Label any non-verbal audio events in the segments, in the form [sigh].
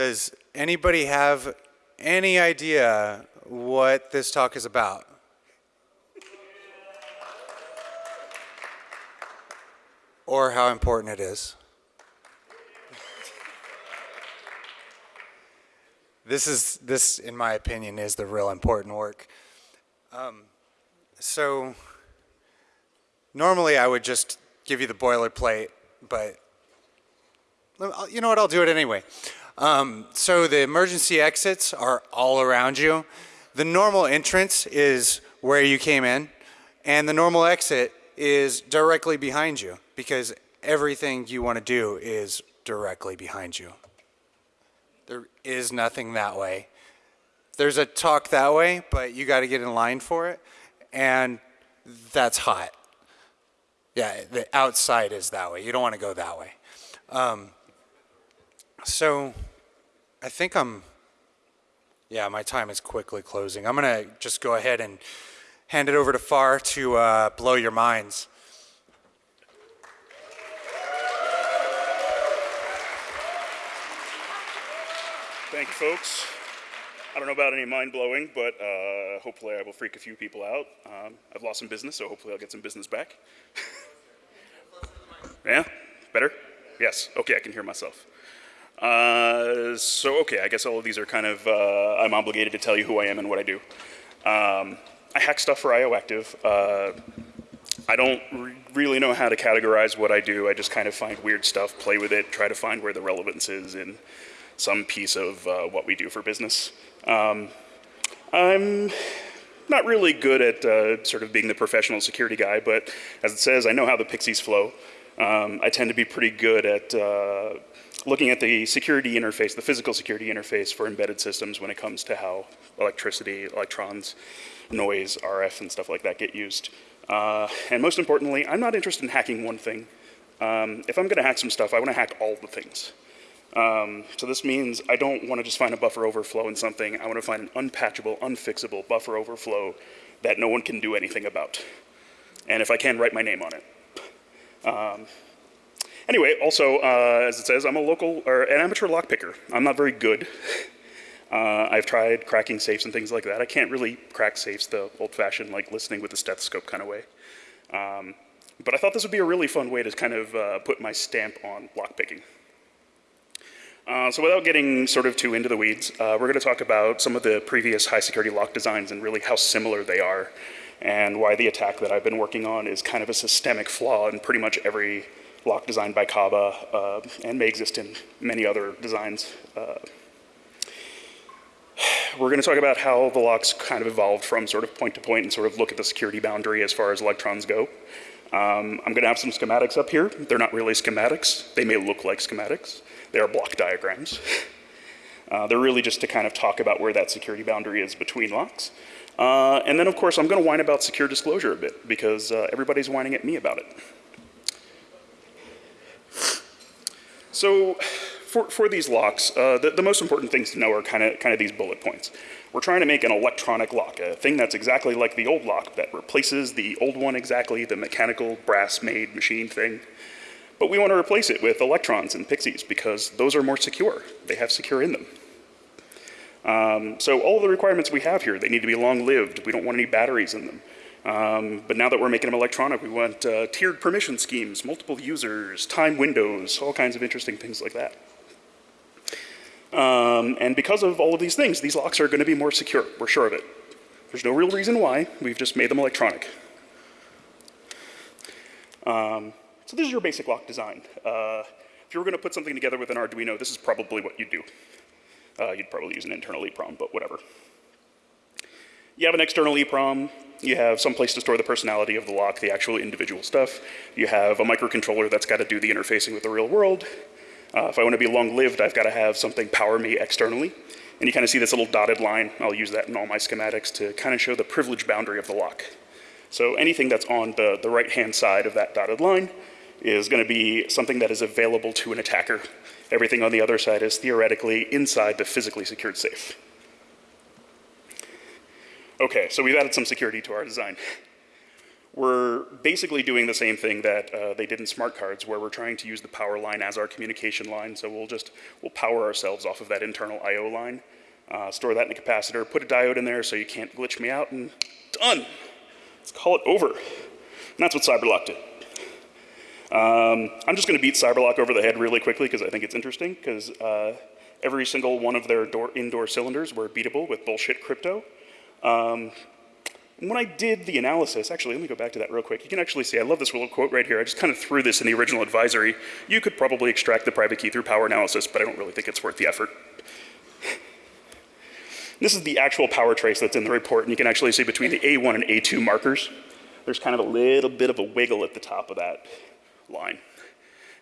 Does anybody have any idea what this talk is about? Or how important it is? This is this, in my opinion, is the real important work. Um, so normally I would just give you the boilerplate, but you know what? I'll do it anyway. Um, so the emergency exits are all around you. The normal entrance is where you came in, and the normal exit is directly behind you because everything you want to do is directly behind you. There is nothing that way. There's a talk that way, but you got to get in line for it, and that's hot. Yeah, the outside is that way. You don't want to go that way. Um, so I think I'm, yeah, my time is quickly closing. I'm going to just go ahead and hand it over to Far to uh, blow your minds. Thank you, folks. I don't know about any mind blowing, but uh, hopefully I will freak a few people out. Um, I've lost some business, so hopefully I'll get some business back. [laughs] yeah? Better? Yes. Okay, I can hear myself. Uh, so, okay, I guess all of these are kind of, uh, I'm obligated to tell you who I am and what I do. Um, I hack stuff for IOActive. Uh, I don't re really know how to categorize what I do. I just kind of find weird stuff, play with it, try to find where the relevance is in some piece of uh, what we do for business. Um, I'm not really good at uh, sort of being the professional security guy, but as it says, I know how the pixies flow. Um, I tend to be pretty good at uh, looking at the security interface, the physical security interface for embedded systems when it comes to how electricity, electrons, noise, RF, and stuff like that get used. Uh, and most importantly, I'm not interested in hacking one thing. Um, if I'm going to hack some stuff, I want to hack all the things. Um, so this means I don't want to just find a buffer overflow in something. I want to find an unpatchable, unfixable buffer overflow that no one can do anything about. And if I can, write my name on it. Um, anyway, also, uh, as it says, I'm a local, or an amateur lockpicker. I'm not very good. [laughs] Uh, I've tried cracking safes and things like that. I can't really crack safes the old-fashioned, like listening with a stethoscope kind of way. Um, but I thought this would be a really fun way to kind of uh, put my stamp on lockpicking. Uh, so without getting sort of too into the weeds, uh, we're going to talk about some of the previous high security lock designs and really how similar they are and why the attack that I've been working on is kind of a systemic flaw in pretty much every lock designed by Kaba uh, and may exist in many other designs. Uh, we're going to talk about how the locks kind of evolved from sort of point to point and sort of look at the security boundary as far as electrons go. Um, I'm going to have some schematics up here. They're not really schematics. They may look like schematics. They are block diagrams. Uh, they're really just to kind of talk about where that security boundary is between locks. Uh, and then, of course, I'm going to whine about secure disclosure a bit because uh, everybody's whining at me about it. So for, for these locks, uh, the, the, most important things to know are kind of kind of these bullet points. We're trying to make an electronic lock, a thing that's exactly like the old lock that replaces the old one exactly, the mechanical brass-made machine thing. But we want to replace it with electrons and pixies because those are more secure. They have secure in them. Um, so all the requirements we have here, they need to be long-lived. We don't want any batteries in them. Um, but now that we're making them electronic, we want uh, tiered permission schemes, multiple users, time windows, all kinds of interesting things like that. Um, and because of all of these things, these locks are going to be more secure. We're sure of it. There's no real reason why. We've just made them electronic. Um, so this is your basic lock design. Uh, if you were going to put something together with an Arduino, this is probably what you'd do. Uh, you'd probably use an internal EEPROM, but whatever. You have an external EEPROM. You have some place to store the personality of the lock, the actual individual stuff. You have a microcontroller that's got to do the interfacing with the real world. Uh, if I want to be long-lived, I've got to have something power me externally. And you kind of see this little dotted line. I'll use that in all my schematics to kind of show the privilege boundary of the lock. So anything that's on the, the right-hand side of that dotted line is going to be something that is available to an attacker. Everything on the other side is theoretically inside the physically secured safe. Okay, so we've added some security to our design. we're basically doing the same thing that uh, they did in smart cards, where we're trying to use the power line as our communication line. So we'll just we'll power ourselves off of that internal I/O line, uh, store that in a capacitor, put a diode in there so you can't glitch me out, and done. Let's call it over. And that's what CyberLock did. Um, I'm just going to beat CyberLock over the head really quickly because I think it's interesting because uh, every single one of their door, indoor cylinders were beatable with bullshit crypto. Um, when I did the analysis, actually, let me go back to that real quick. You can actually see, I love this little quote right here. I just kind of threw this in the original advisory. You could probably extract the private key through power analysis, but I don't really think it's worth the effort. this is the actual power trace that's in the report, and you can actually see between the A1 and A2 markers, there's kind of a little bit of a wiggle at the top of that line.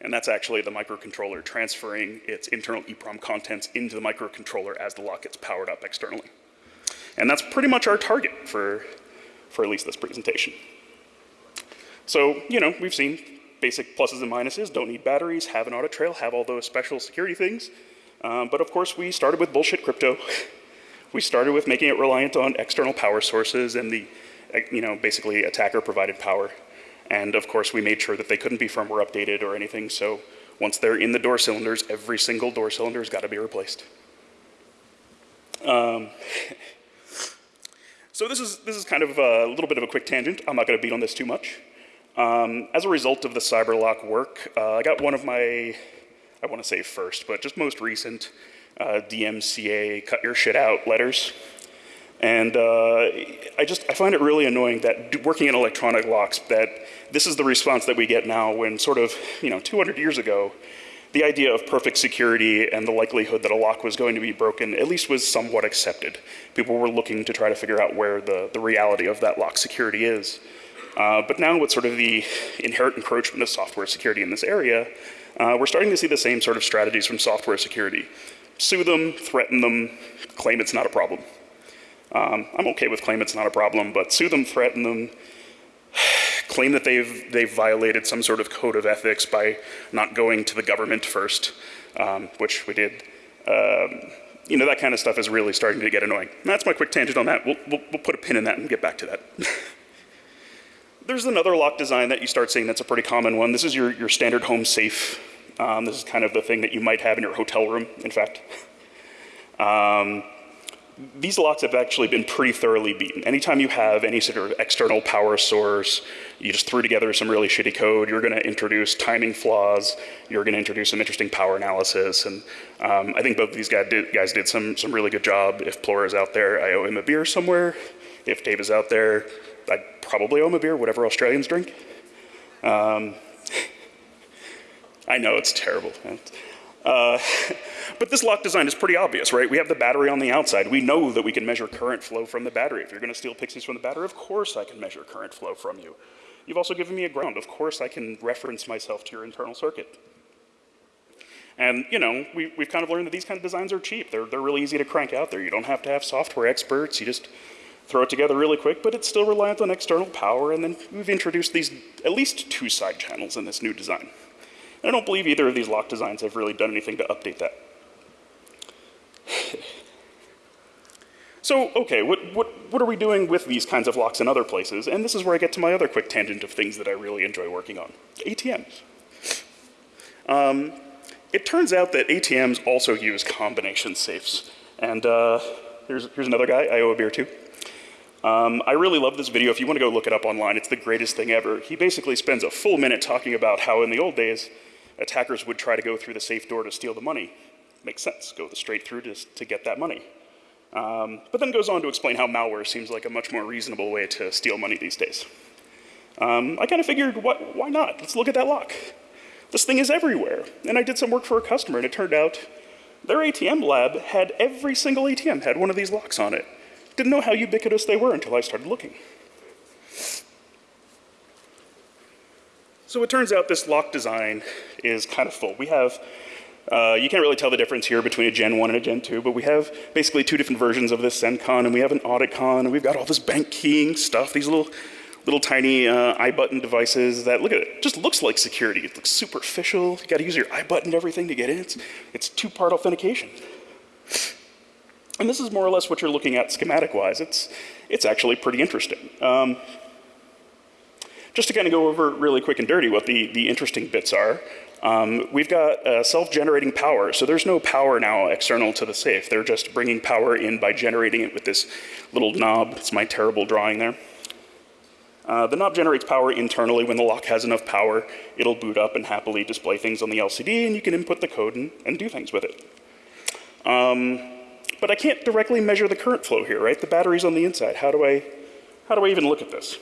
And that's actually the microcontroller transferring its internal EEPROM contents into the microcontroller as the lock gets powered up externally. And that's pretty much our target for for at least this presentation. So, you know, we've seen basic pluses and minuses, don't need batteries, have an audit trail, have all those special security things. Um, but of course, we started with bullshit crypto. [laughs] we started with making it reliant on external power sources and the, you know, basically attacker provided power. And of course, we made sure that they couldn't be firmware updated or anything. So once they're in the door cylinders, every single door cylinder has got to be replaced. Um, [laughs] So this is, this is kind of a little bit of a quick tangent. I'm not going to beat on this too much. Um, as a result of the CyberLock work, uh, I got one of my, I want to say first, but just most recent uh, DMCA cut your shit out letters. And uh, I just, I find it really annoying that working in electronic locks, that this is the response that we get now when sort of, you know, 200 years ago, the idea of perfect security and the likelihood that a lock was going to be broken at least was somewhat accepted. People were looking to try to figure out where the, the reality of that lock security is. Uh, but now with sort of the inherent encroachment of software security in this area, uh, we're starting to see the same sort of strategies from software security. Sue them, threaten them, claim it's not a problem. Um, I'm okay with claim it's not a problem, but sue them, threaten them, claim that they've, they've violated some sort of code of ethics by not going to the government first, um, which we did. Um, you know, that kind of stuff is really starting to get annoying. That's my quick tangent on that. We'll, we'll, we'll put a pin in that and get back to that. [laughs] There's another lock design that you start seeing that's a pretty common one. This is your, your standard home safe. Um, this is kind of the thing that you might have in your hotel room, in fact. [laughs] These locks have actually been pretty thoroughly beaten. Anytime you have any sort of external power source, you just threw together some really shitty code, you're going to introduce timing flaws, you're going to introduce some interesting power analysis, and um, I think both of these guys did, guys did some, some really good job. If Plora is out there, I owe him a beer somewhere. If Dave is out there, I probably owe him a beer, whatever Australians drink. Um, [laughs] I know it's terrible. Uh, [laughs] but this lock design is pretty obvious, right? We have the battery on the outside. We know that we can measure current flow from the battery. If you're going to steal pixies from the battery, of course I can measure current flow from you. You've also given me a ground. Of course I can reference myself to your internal circuit. And, you know, we, have kind of learned that these kind of designs are cheap. They're, they're really easy to crank out there. You don't have to have software experts. You just throw it together really quick, but it's still reliant on external power. And then we've introduced these at least two side channels in this new design. I don't believe either of these lock designs have really done anything to update that. [laughs] so, okay, what, what, what are we doing with these kinds of locks in other places? And this is where I get to my other quick tangent of things that I really enjoy working on. ATMs. Um, it turns out that ATMs also use combination safes. And uh, here's, here's another guy I owe a beer to. Um, I really love this video. If you want to go look it up online, it's the greatest thing ever. He basically spends a full minute talking about how in the old days, attackers would try to go through the safe door to steal the money. Makes sense, go straight through to, to get that money. Um, but then goes on to explain how malware seems like a much more reasonable way to steal money these days. Um, I kind of figured, what, why not? Let's look at that lock. This thing is everywhere. And I did some work for a customer, and it turned out their ATM lab had every single ATM had one of these locks on it. Didn't know how ubiquitous they were until I started looking. So it turns out this lock design is kind of full. We have, uh, you can't really tell the difference here between a Gen 1 and a Gen 2, but we have basically two different versions of this CENTCON, and we have an AuditCon, and we've got all this bank keying stuff, these little, little tiny uh, iButton devices that, look at it, just looks like security. It looks superficial. You gotta use your iButton and everything to get in. It's, it's two-part authentication. And this is more or less what you're looking at schematic-wise. It's, it's actually pretty interesting. Um, Just to kind of go over really quick and dirty what the, the interesting bits are, um, we've got uh, self-generating power. So there's no power now external to the safe. They're just bringing power in by generating it with this little knob. It's my terrible drawing there. Uh, the knob generates power internally. When the lock has enough power, it'll boot up and happily display things on the LCD, and you can input the code and, and do things with it. Um, but I can't directly measure the current flow here, right? The battery's on the inside. How do I, how do I even look at this?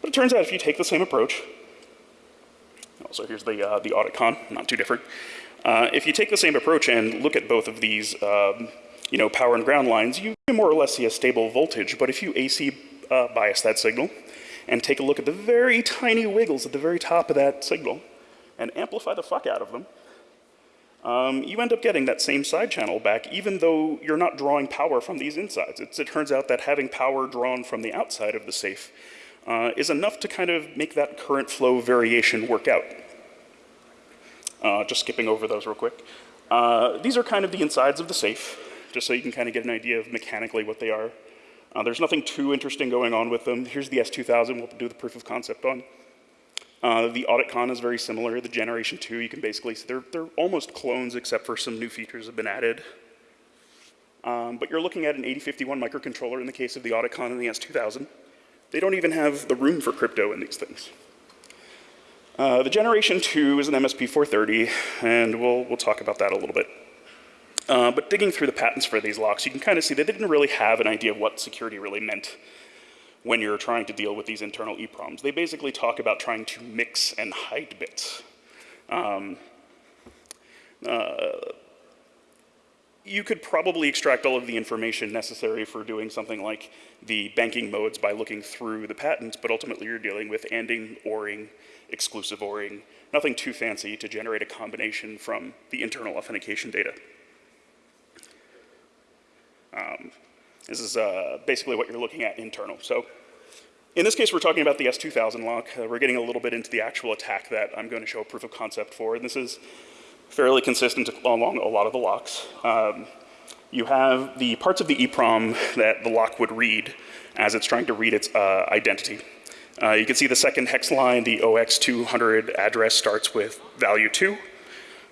But it turns out if you take the same approach, also here's the, uh, the audit con, not too different. Uh, if you take the same approach and look at both of these, um, you know, power and ground lines, you more or less see a stable voltage. But if you AC uh, bias that signal, and take a look at the very tiny wiggles at the very top of that signal and amplify the fuck out of them, um, you end up getting that same side channel back even though you're not drawing power from these insides. It's, it turns out that having power drawn from the outside of the safe uh, is enough to kind of make that current flow variation work out. Uh, just skipping over those real quick. Uh, these are kind of the insides of the safe, just so you can kind of get an idea of mechanically what they are. Uh, there's nothing too interesting going on with them. Here's the S2000 we'll do the proof of concept on. Uh, the audit con is very similar. The generation 2, you can basically see they're, they're almost clones except for some new features have been added. Um, but you're looking at an 8051 microcontroller in the case of the audit con and the S2000. They don't even have the room for crypto in these things. Uh, the generation 2 is an MSP 430, and we'll, we'll talk about that a little bit. Uh, but digging through the patents for these locks, you can kind of see they didn't really have an idea of what security really meant when you're trying to deal with these internal EPROMs. They basically talk about trying to mix and hide bits. Um, uh, you could probably extract all of the information necessary for doing something like the banking modes by looking through the patents, but ultimately you're dealing with ANDing, ORing, exclusive ORing, nothing too fancy to generate a combination from the internal authentication data. Um, this is uh, basically what you're looking at internal. So in this case, we're talking about the S2000 lock. Uh, we're getting a little bit into the actual attack that I'm going to show proof of concept for. And this is fairly consistent along a lot of the locks. Um, you have the parts of the EEPROM that the lock would read as it's trying to read its uh, identity. Uh, you can see the second hex line, the OX200 address starts with value 2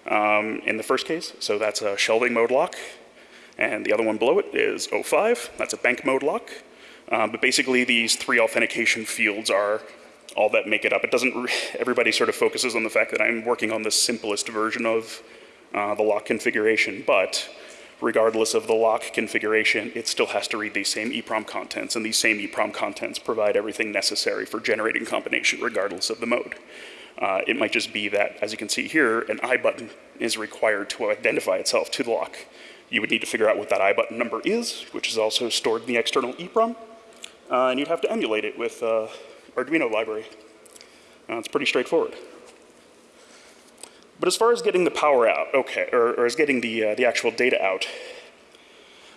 um, in the first case. So that's a shelving mode lock. And the other one below it is 05. That's a bank mode lock. Um, but basically, these three authentication fields are all that make it up. It doesn't, everybody sort of focuses on the fact that I'm working on the simplest version of uh, the lock configuration, but regardless of the lock configuration, it still has to read these same EEPROM contents, and these same EEPROM contents provide everything necessary for generating combination regardless of the mode. Uh, it might just be that, as you can see here, an I button is required to identify itself to the lock. You would need to figure out what that I button number is, which is also stored in the external EEPROM, uh, and you'd have to emulate it with uh, Arduino library. Uh, it's pretty straightforward. But as far as getting the power out, okay, or, or as getting the, uh, the actual data out,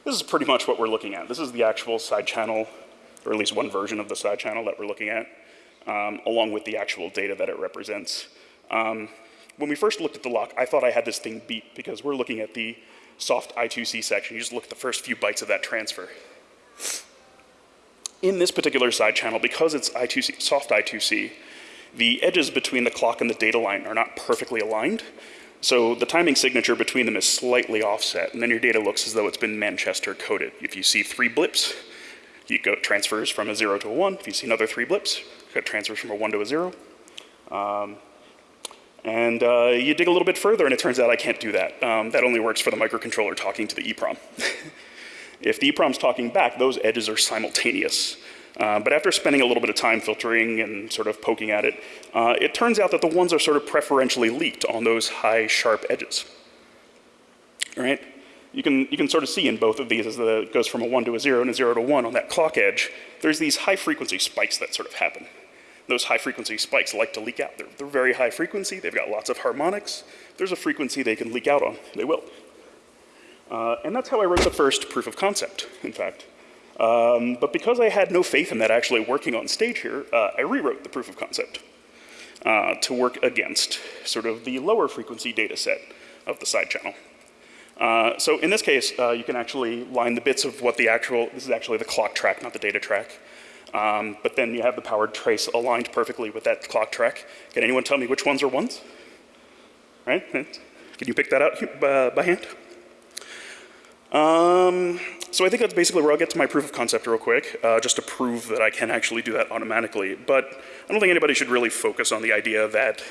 this is pretty much what we're looking at. This is the actual side channel, or at least one version of the side channel that we're looking at, um, along with the actual data that it represents. Um, when we first looked at the lock, I thought I had this thing beat because we're looking at the soft I2C section. You just look at the first few bytes of that transfer. In this particular side channel, because it's I2C, soft I2C, the edges between the clock and the data line are not perfectly aligned. So the timing signature between them is slightly offset, and then your data looks as though it's been Manchester coded. If you see three blips, you go transfers from a zero to a one. If you see another three blips, it transfers from a one to a zero. Um, and uh, you dig a little bit further and it turns out I can't do that. Um, that only works for the microcontroller talking to the EEPROM. [laughs] if the EEPROM's talking back, those edges are simultaneous. Uh, but after spending a little bit of time filtering and sort of poking at it, uh, it turns out that the ones are sort of preferentially leaked on those high, sharp edges. All right? You can, you can sort of see in both of these as the, it goes from a 1 to a 0 and a 0 to 1 on that clock edge, there's these high frequency spikes that sort of happen those high frequency spikes like to leak out. They're, they're very high frequency, they've got lots of harmonics. There's a frequency they can leak out on, they will. Uh, and that's how I wrote the first proof of concept, in fact. Um, but because I had no faith in that actually working on stage here, uh, I rewrote the proof of concept uh, to work against sort of the lower frequency data set of the side channel. Uh, so in this case, uh, you can actually line the bits of what the actual, this is actually the clock track, not the data track. Um, but then you have the powered trace aligned perfectly with that clock track. Can anyone tell me which ones are ones? Right? Can you pick that out uh, by hand? Um, so I think that's basically where I'll get to my proof of concept real quick, uh, just to prove that I can actually do that automatically. But I don't think anybody should really focus on the idea that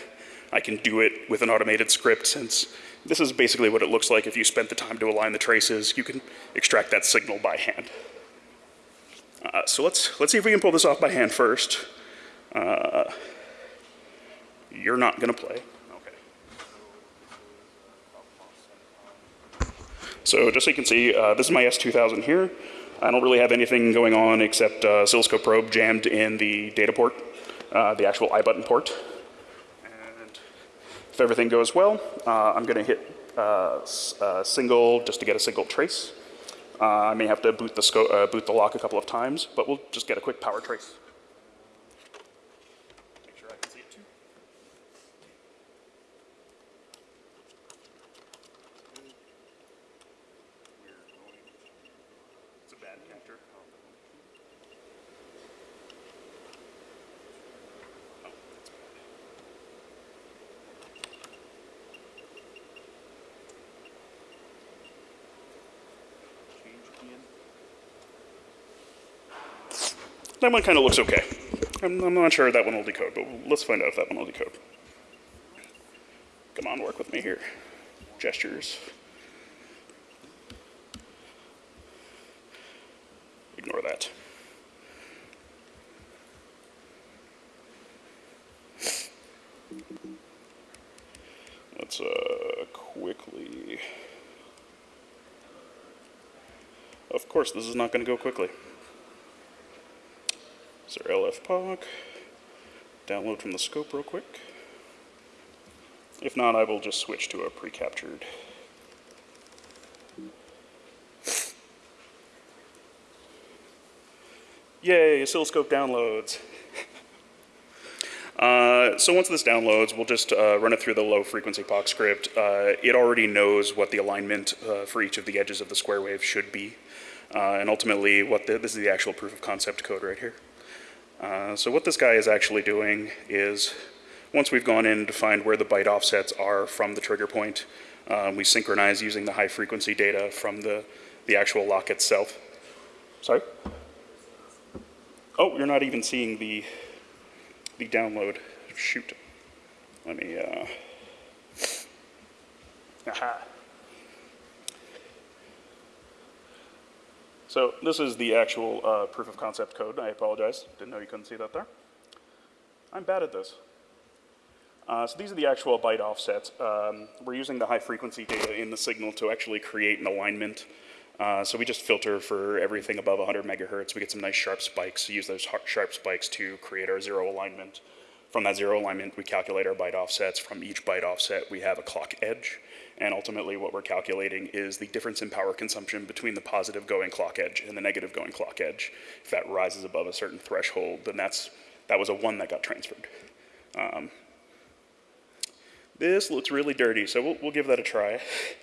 I can do it with an automated script since this is basically what it looks like if you spent the time to align the traces. You can extract that signal by hand. Uh, so let's, let's see if we can pull this off by hand first. Uh, you're not to play. Okay. So just so you can see, uh, this is my S2000 here. I don't really have anything going on except uh, oscilloscope probe jammed in the data port, uh, the actual I button port. And if everything goes well, uh, I'm going to hit uh, a single just to get a single trace. Uh, I may have to boot the, uh, boot the lock a couple of times, but we'll just get a quick power trace. Make sure I can see it too. It's a bad capture. Oh, that's bad. That one kind of looks okay. I'm, I'm not sure that one will decode, but let's find out if that one will decode. Come on, work with me here. Gestures. Ignore that. Let's uh, quickly. Of course, this is not going to go quickly. So LFPOC, download from the scope real quick. If not, I will just switch to a pre-captured. Yay, oscilloscope downloads. Uh, so once this downloads, we'll just uh, run it through the low frequency POC script. Uh, it already knows what the alignment uh, for each of the edges of the square wave should be. Uh, and ultimately, what the, this is the actual proof of concept code right here. Uh, so what this guy is actually doing is, once we've gone in to find where the byte offsets are from the trigger point, um, we synchronize using the high frequency data from the, the actual lock itself. Sorry? Oh, you're not even seeing the, the download. Shoot. Let me, uh, [laughs] aha. So this is the actual uh, proof of concept code. I apologize. Didn't know you couldn't see that there. I'm bad at this. Uh, so these are the actual byte offsets. Um, we're using the high frequency data in the signal to actually create an alignment. Uh, so we just filter for everything above 100 megahertz. We get some nice sharp spikes. Use those sharp spikes to create our zero alignment. From that zero alignment, we calculate our byte offsets. From each byte offset, we have a clock edge. And ultimately, what we're calculating is the difference in power consumption between the positive going clock edge and the negative going clock edge. If that rises above a certain threshold, then that's, that was a one that got transferred. Um, this looks really dirty, so we'll, we'll give that a try. [laughs]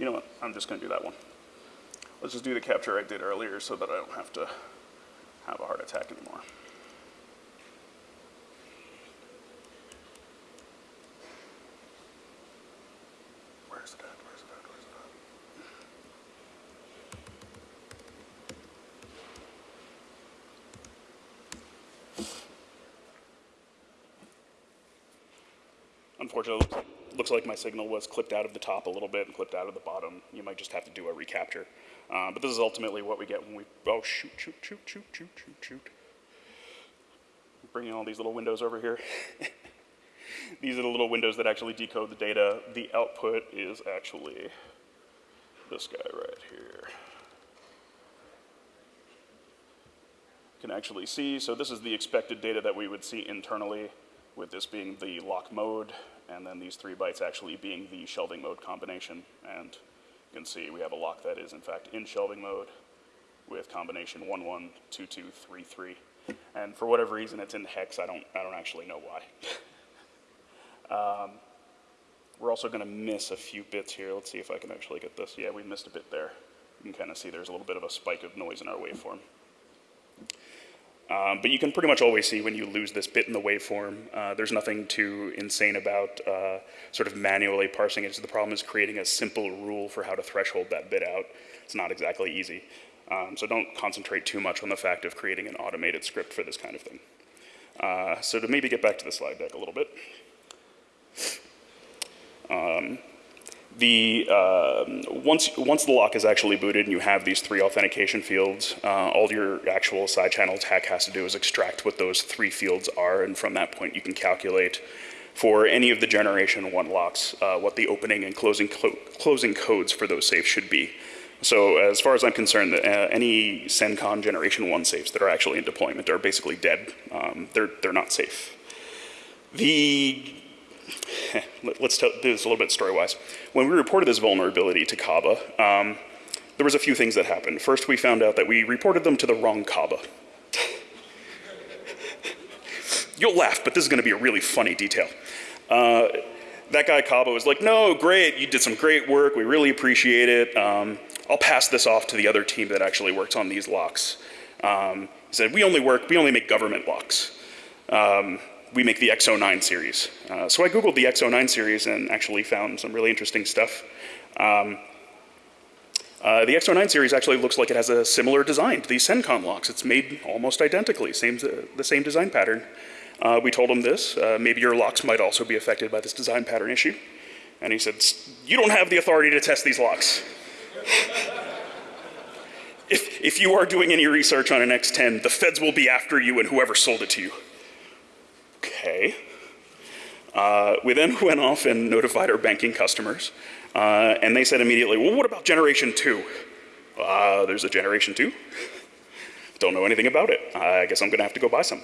You know what? I'm just going to do that one. Let's just do the capture I did earlier so that I don't have to have a heart attack anymore. Where's it at? Where's? Where's it at? Unfortunately, looks like, my signal was clipped out of the top a little bit and clipped out of the bottom. You might just have to do a recapture. Uh, but this is ultimately what we get when we, oh, shoot, shoot, shoot, shoot, shoot, shoot, shoot. Bringing all these little windows over here. [laughs] these are the little windows that actually decode the data. The output is actually this guy right here. Can actually see, so this is the expected data that we would see internally with this being the lock mode, and then these three bytes actually being the shelving mode combination. And you can see we have a lock that is in fact in shelving mode with combination 112233. And for whatever reason, it's in hex. I don't, I don't actually know why. [laughs] um, we're also going to miss a few bits here. Let's see if I can actually get this. Yeah, we missed a bit there. You can kind of see there's a little bit of a spike of noise in our waveform. Um, but you can pretty much always see when you lose this bit in the waveform. Uh, there's nothing too insane about uh, sort of manually parsing it. So the problem is creating a simple rule for how to threshold that bit out. It's not exactly easy. Um, so don't concentrate too much on the fact of creating an automated script for this kind of thing. Uh, so to maybe get back to the slide deck a little bit. Um, the, uh, once, once the lock is actually booted and you have these three authentication fields, uh, all your actual side channel attack has to do is extract what those three fields are, and from that point you can calculate for any of the generation one locks uh, what the opening and closing, clo closing codes for those safes should be. So as far as I'm concerned, uh, any CENCON generation one safes that are actually in deployment are basically dead. Um, they're, they're not safe. The [laughs] let's do this a little bit story-wise. When we reported this vulnerability to Kaba, um, there was a few things that happened. First, we found out that we reported them to the wrong Kaba. [laughs] You'll laugh, but this is going to be a really funny detail. Uh, that guy Kaba was like, "No, great, you did some great work. We really appreciate it. Um, I'll pass this off to the other team that actually works on these locks." Um, he said, "We only work. We only make government locks." Um, we make the X09 series. Uh, so I Googled the X09 series and actually found some really interesting stuff. Um, uh, the X09 series actually looks like it has a similar design to these CENCON locks. It's made almost identically, same, the same design pattern. Uh, we told him this, uh, maybe your locks might also be affected by this design pattern issue. And he said, you don't have the authority to test these locks. [laughs] if, if you are doing any research on an X10, the feds will be after you and whoever sold it to you. Okay. Uh, we then [laughs] went off and notified our banking customers, uh, and they said immediately, well, what about generation two? Uh, there's a generation two? Don't know anything about it. I guess I'm gonna have to go buy some.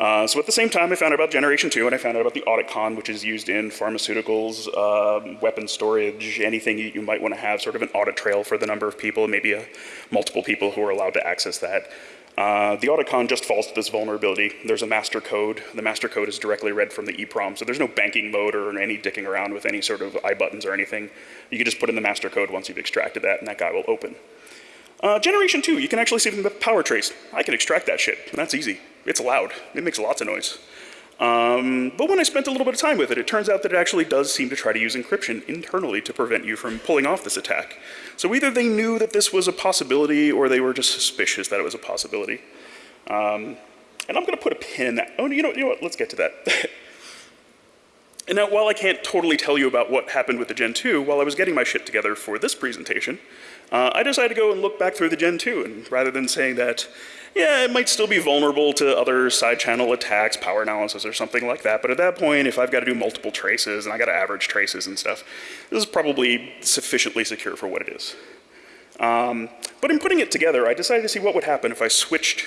Uh, so at the same time, I found out about Generation 2, and I found out about the AuditCon, which is used in pharmaceuticals, uh, weapon storage, anything you, you might want to have sort of an audit trail for the number of people, maybe a, multiple people who are allowed to access that. Uh, the AuditCon just falls to this vulnerability. There's a master code. The master code is directly read from the EEPROM, so there's no banking mode or any dicking around with any sort of I buttons or anything. You can just put in the master code once you've extracted that, and that guy will open. Uh, generation 2, you can actually see the power trace. I can extract that shit, that's easy. It's loud. It makes lots of noise. Um, but when I spent a little bit of time with it, it turns out that it actually does seem to try to use encryption internally to prevent you from pulling off this attack. So either they knew that this was a possibility or they were just suspicious that it was a possibility. Um, and I'm going to put a pin in that. Oh, you know, you know what? Let's get to that. [laughs] and now, while I can't totally tell you about what happened with the Gen 2, while I was getting my shit together for this presentation, uh, I decided to go and look back through the Gen 2, and rather than saying that, yeah, it might still be vulnerable to other side channel attacks, power analysis or something like that, but at that point, if I've got to do multiple traces and I got to average traces and stuff, this is probably sufficiently secure for what it is. Um, but in putting it together, I decided to see what would happen if I switched,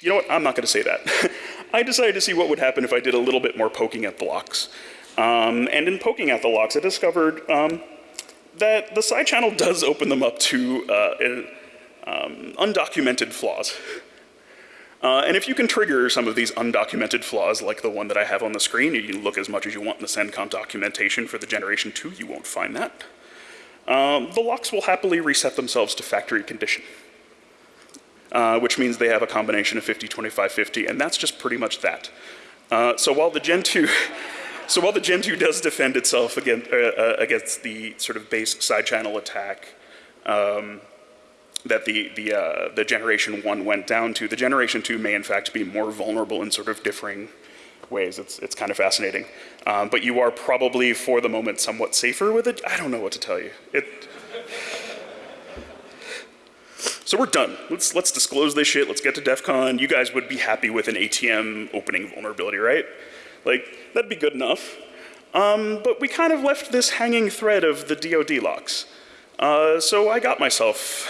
you know what, I'm not going to say that. [laughs] I decided to see what would happen if I did a little bit more poking at the locks. Um, and in poking at the locks, I discovered um, that the side channel does open them up to uh, um, undocumented flaws. Uh, and if you can trigger some of these undocumented flaws, like the one that I have on the screen, you can look as much as you want in the CENCON documentation for the Generation 2, you won't find that. Um, the locks will happily reset themselves to factory condition, uh, which means they have a combination of 50, 25, 50, and that's just pretty much that. Uh, so while the Gen 2 [laughs] So while the Gen 2 does defend itself against, uh, uh, against the sort of base side channel attack um, that the, the, uh, the Generation 1 went down to, the Generation 2 may in fact be more vulnerable in sort of differing ways. It's, it's kind of fascinating. Um, but you are probably, for the moment, somewhat safer with it. I don't know what to tell you. It, so we're done. Let's, let's disclose this shit. Let's get to DEF CON. You guys would be happy with an ATM opening vulnerability, right? Like, that'd be good enough. Um, but we kind of left this hanging thread of the DoD locks. Uh, so I got myself,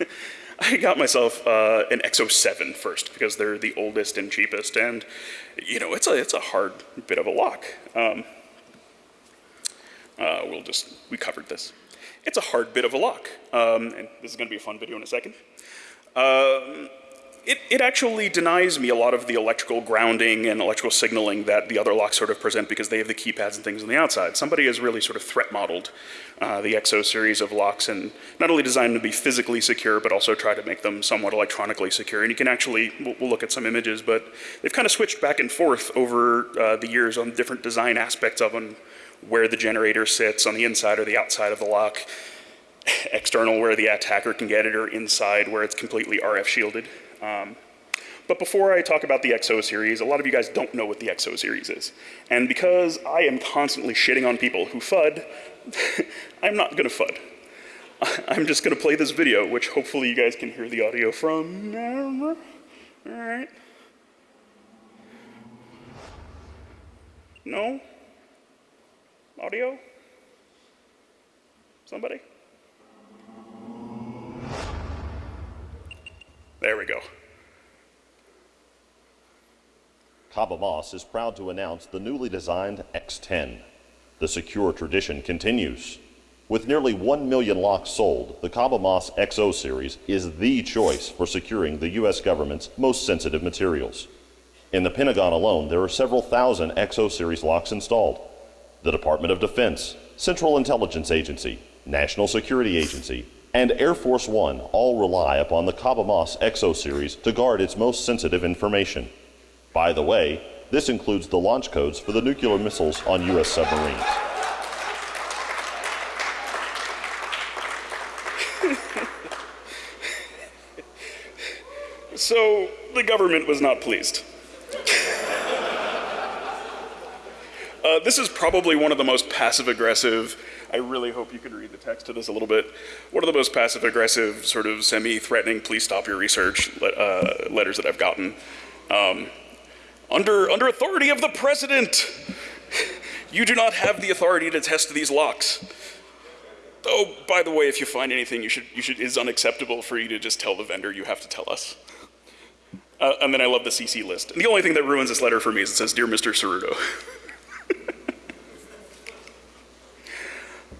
[laughs] I got myself uh, an X07 first because they're the oldest and cheapest, and you know it's a it's a hard bit of a lock. Um, uh, we'll just we covered this. It's a hard bit of a lock, um, and this is going to be a fun video in a second. It, it actually denies me a lot of the electrical grounding and electrical signaling that the other locks sort of present because they have the keypads and things on the outside. Somebody has really sort of threat modeled uh, the EXO series of locks and not only designed them to be physically secure, but also try to make them somewhat electronically secure. And you can actually, we'll, we'll look at some images, but they've kind of switched back and forth over uh, the years on different design aspects of them, where the generator sits on the inside or the outside of the lock, [sighs] external where the attacker can get it, or inside where it's completely RF shielded. Um, but before I talk about the XO series, a lot of you guys don't know what the XO series is. And because I am constantly shitting on people who FUD, [laughs] I'm not gonna FUD. [laughs] I'm just gonna play this video, which hopefully you guys can hear the audio from. All right. No? Audio? Somebody? There we go. Moss is proud to announce the newly designed X10. The secure tradition continues. With nearly 1 million locks sold, the Kaba Moss XO series is the choice for securing the U.S. government's most sensitive materials. In the Pentagon alone, there are several thousand XO series locks installed. The Department of Defense, Central Intelligence Agency, National Security Agency, and Air Force One all rely upon the Kaba Moss XO series to guard its most sensitive information. By the way, this includes the launch codes for the nuclear missiles on U.S. submarines. [laughs] So the government was not pleased. [laughs] uh, this is probably one of the most passive aggressive. I really hope you can read the text to this a little bit. One of the most passive aggressive, sort of semi threatening, please stop your research uh, letters that I've gotten. Um, under, under authority of the president, you do not have the authority to test these locks. Oh, by the way, if you find anything you should, you should, is unacceptable for you to just tell the vendor, you have to tell us. Uh, and then I love the CC list. And the only thing that ruins this letter for me is it says, Dear Mr. Ceruto. [laughs]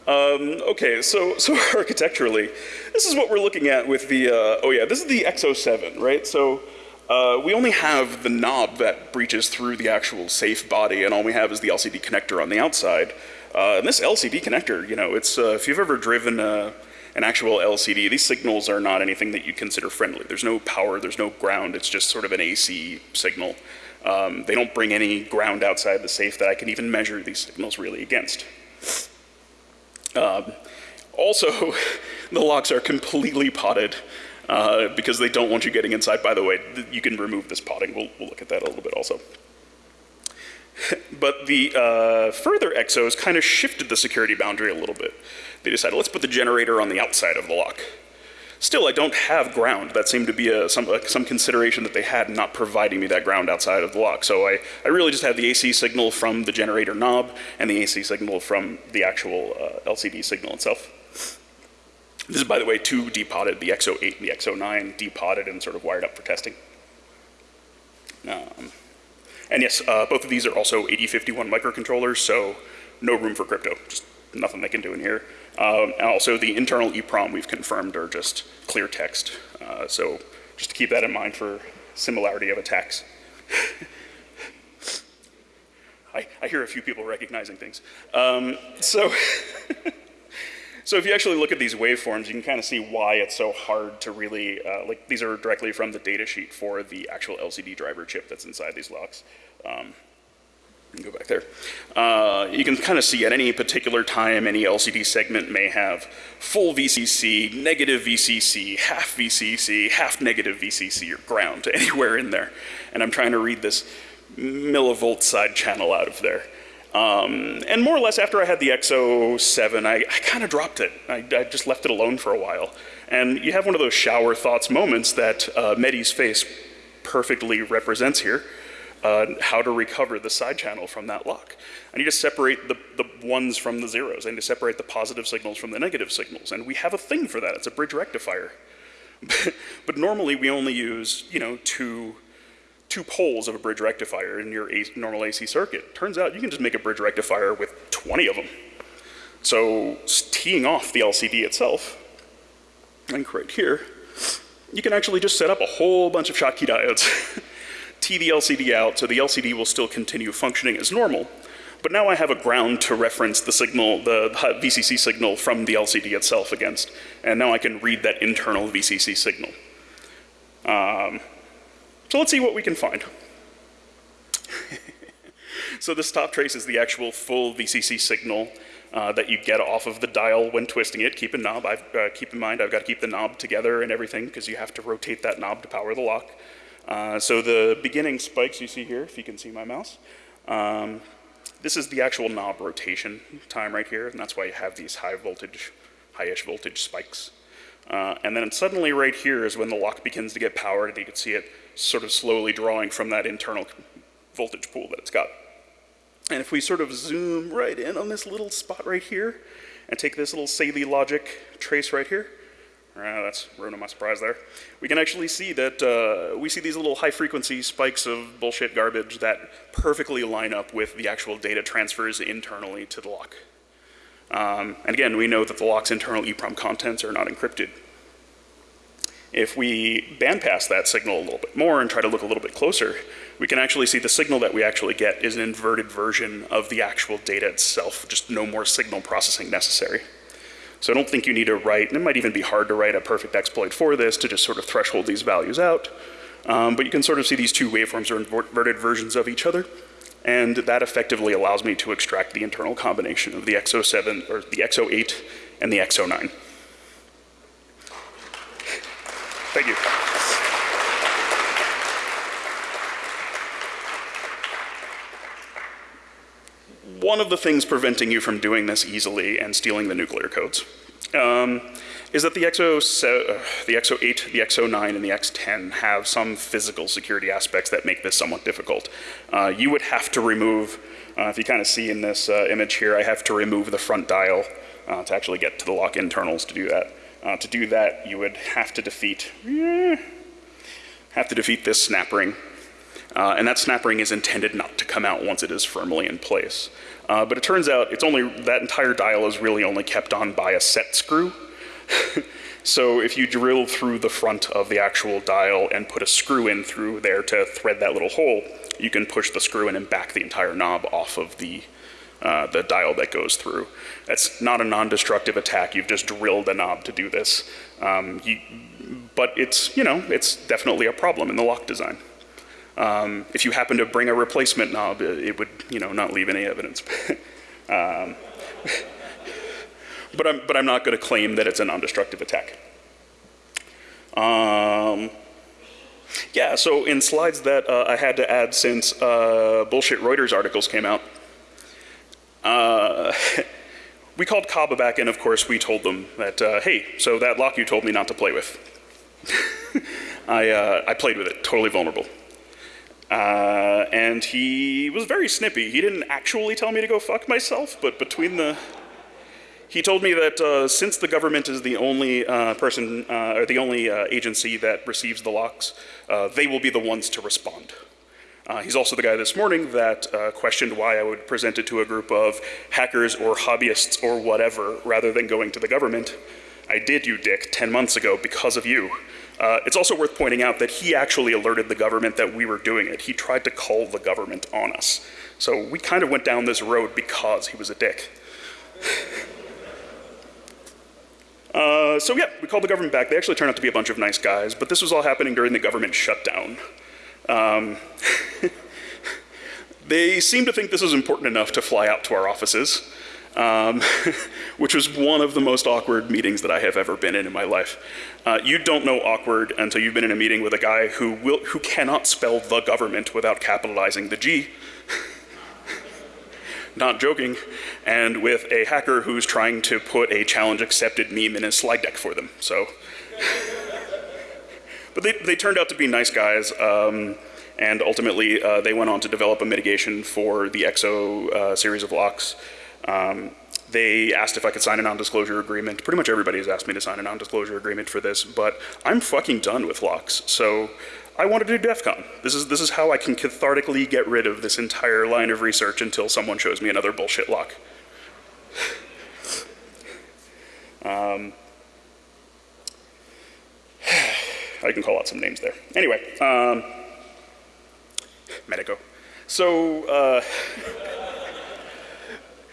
um, okay, so, so [laughs] architecturally, this is what we're looking at with the, uh, oh yeah, this is the X07, right? So uh, we only have the knob that breaches through the actual safe body, and all we have is the LCD connector on the outside. Uh, and this LCD connector, you know, it's, uh, if you've ever driven a, an actual LCD, these signals are not anything that you consider friendly. There's no power, there's no ground, it's just sort of an AC signal. Um, they don't bring any ground outside the safe that I can even measure these signals really against. Um, also, [laughs] the locks are completely potted uh, because they don't want you getting inside. By the way, you can remove this potting. We'll, we'll look at that a little bit also. [laughs] but the uh, further exos kind of shifted the security boundary a little bit. They decided, let's put the generator on the outside of the lock. Still, I don't have ground. That seemed to be a, some, a, some consideration that they had not providing me that ground outside of the lock. So I, I really just have the AC signal from the generator knob and the AC signal from the actual uh, LCD signal itself. This is, by the way, two depotted, the XO8 and the XO9 depotted and sort of wired up for testing. Um, and yes, uh, both of these are also 8051 microcontrollers, so no room for crypto, just nothing they can do in here. Um, and also the internal EEPROM we've confirmed are just clear text. Uh, so just to keep that in mind for similarity of attacks. [laughs] I, I, hear a few people recognizing things. Um, so, [laughs] so if you actually look at these waveforms, you can kind of see why it's so hard to really, uh, like these are directly from the data sheet for the actual LCD driver chip that's inside these locks. Um, go back there. Uh, you can kind of see at any particular time, any LCD segment may have full VCC, negative VCC, half VCC, half negative VCC, or ground [laughs] anywhere in there. And I'm trying to read this millivolt side channel out of there. Um, and more or less after I had the XO7, I, I kind of dropped it. I, I, just left it alone for a while. And you have one of those shower thoughts moments that uh, Mehdi's face perfectly represents here uh, how to recover the side channel from that lock. I need to separate the, the ones from the zeros. I need to separate the positive signals from the negative signals. And we have a thing for that. It's a bridge rectifier. [laughs] but normally we only use, you know, two, two poles of a bridge rectifier in your normal AC circuit. Turns out you can just make a bridge rectifier with 20 of them. So teeing off the LCD itself, link right here, you can actually just set up a whole bunch of Schottky diodes, [laughs] tee the LCD out, so the LCD will still continue functioning as normal. But now I have a ground to reference the signal, the VCC signal from the LCD itself against. And now I can read that internal VCC signal. Um, so let's see what we can find. [laughs] so this top trace is the actual full VCC signal uh, that you get off of the dial when twisting it. Keep in knob. I've, uh, keep in mind, I've got to keep the knob together and everything because you have to rotate that knob to power the lock. Uh, so the beginning spikes you see here, if you can see my mouse, um, this is the actual knob rotation time right here, and that's why you have these high voltage, high-ish voltage spikes. Uh, and then suddenly right here is when the lock begins to get powered, and you can see it sort of slowly drawing from that internal voltage pool that it's got. And if we sort of zoom right in on this little spot right here, and take this little Saleae logic trace right here, uh, that's ruining my surprise there. We can actually see that uh, we see these little high frequency spikes of bullshit garbage that perfectly line up with the actual data transfers internally to the lock. Um, and again, we know that the lock's internal EEPROM contents are not encrypted. If we bandpass that signal a little bit more and try to look a little bit closer, we can actually see the signal that we actually get is an inverted version of the actual data itself, just no more signal processing necessary. So I don't think you need to write, and it might even be hard to write a perfect exploit for this to just sort of threshold these values out. Um, but you can sort of see these two waveforms are inverted versions of each other. And that effectively allows me to extract the internal combination of the X07 or the X08 and the X09. Thank you. One of the things preventing you from doing this easily and stealing the nuclear codes um, is that the, XO, uh, the XO8, the XO9, and the X10 have some physical security aspects that make this somewhat difficult. Uh, you would have to remove, uh, if you kind of see in this uh, image here, I have to remove the front dial uh, to actually get to the lock internals to do that. To do that, you would have to defeat, eh, have to defeat this snap ring. And that snap ring is intended not to come out once it is firmly in place. Uh, but it turns out it's only, that entire dial is really only kept on by a set screw. [laughs] so if you drill through the front of the actual dial and put a screw in through there to thread that little hole, you can push the screw in and back the entire knob off of the, uh, the dial that goes through. That's not a non-destructive attack, you've just drilled a knob to do this. Um, you, but it's, you know, it's definitely a problem in the lock design. Um, if you happen to bring a replacement knob, it, would, you know, not leave any evidence. [laughs] um, but I'm, but I'm not going to claim that it's a non-destructive attack. Um, yeah, so in slides that uh, I had to add since uh, bullshit Reuters articles came out, uh, [laughs] we called Kaba back and of course we told them that, uh, hey, so that lock you told me not to play with. [laughs] I, uh, I played with it, totally vulnerable. Uh, and he was very snippy. He didn't actually tell me to go fuck myself, but between the... He told me that uh, since the government is the only uh, person, uh, or the only uh, agency that receives the locks, they will be the ones to respond. he's also the guy this morning that questioned why I would present it to a group of hackers or hobbyists or whatever, rather than going to the government. I did, you dick, 10 months ago because of you. Uh, it's also worth pointing out that he actually alerted the government that we were doing it. He tried to call the government on us. So we kind of went down this road because he was a dick. [laughs] uh, so yeah, we called the government back. They actually turned out to be a bunch of nice guys, but this was all happening during the government shutdown. Um, [laughs] they seemed to think this was important enough to fly out to our offices um, [laughs] which was one of the most awkward meetings that I have ever been in in my life. Uh, you don't know awkward until you've been in a meeting with a guy who, will, who cannot spell the government without capitalizing the G. [laughs] Not joking. And with a hacker who's trying to put a challenge accepted meme in his slide deck for them. So, [laughs] but they, they turned out to be nice guys. Um, and ultimately, uh, they went on to develop a mitigation for the EXO uh, series of locks. Um, they asked if I could sign a non-disclosure agreement. Pretty much everybody has asked me to sign a non-disclosure agreement for this, but I'm fucking done with locks. So I want to do DEF CON. This is, this is how I can cathartically get rid of this entire line of research until someone shows me another bullshit lock. [sighs] um, [sighs] I can call out some names there. Anyway, um, Medeco. So, uh, [laughs]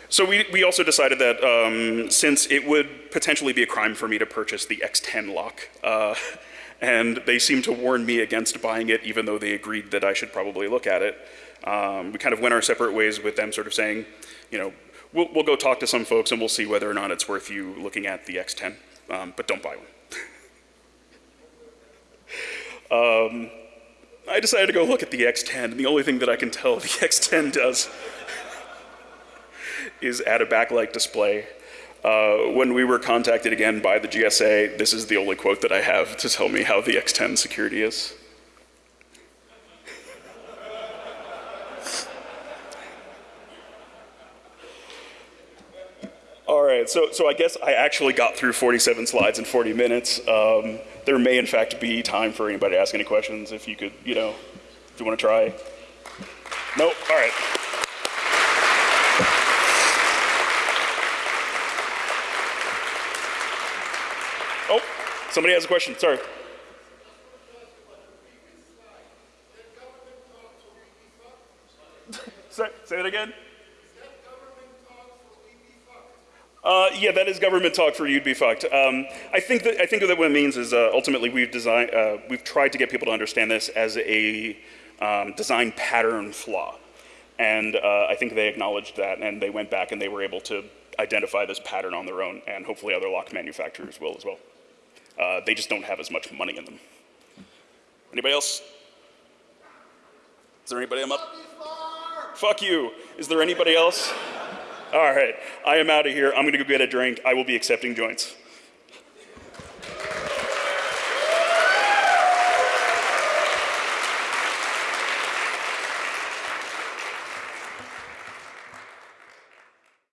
so we, we also decided that um, since it would potentially be a crime for me to purchase the X10 lock, uh, [laughs] and they seemed to warn me against buying it even though they agreed that I should probably look at it, um, we kind of went our separate ways with them sort of saying, you know, we'll, we'll go talk to some folks and we'll see whether or not it's worth you looking at the X10, um, but don't buy one. [laughs] um, I decided to go look at the X10, and the only thing that I can tell the [laughs] X10 does is at a backlight display. Uh, when we were contacted again by the GSA, this is the only quote that I have to tell me how the X10 security is. All right, so, so I guess I actually got through 47 slides in 40 minutes. Um, there may, in fact, be time for anybody to ask any questions if you could, you know, if you want to try. Nope, all right. Oh, somebody has a question, sorry. [laughs] say, say it again. Uh, yeah, that is government talk for you'd be fucked. Um, I think that I think that what it means is uh, ultimately we've designed uh, we've tried to get people to understand this as a um, design pattern flaw, and uh, I think they acknowledged that and they went back and they were able to identify this pattern on their own, and hopefully other lock manufacturers will as well. Uh, they just don't have as much money in them. Anybody else? Is there anybody I'm up? Fuck you. Is there anybody else? All right, I am out of here. I'm going to go get a drink. I will be accepting joints.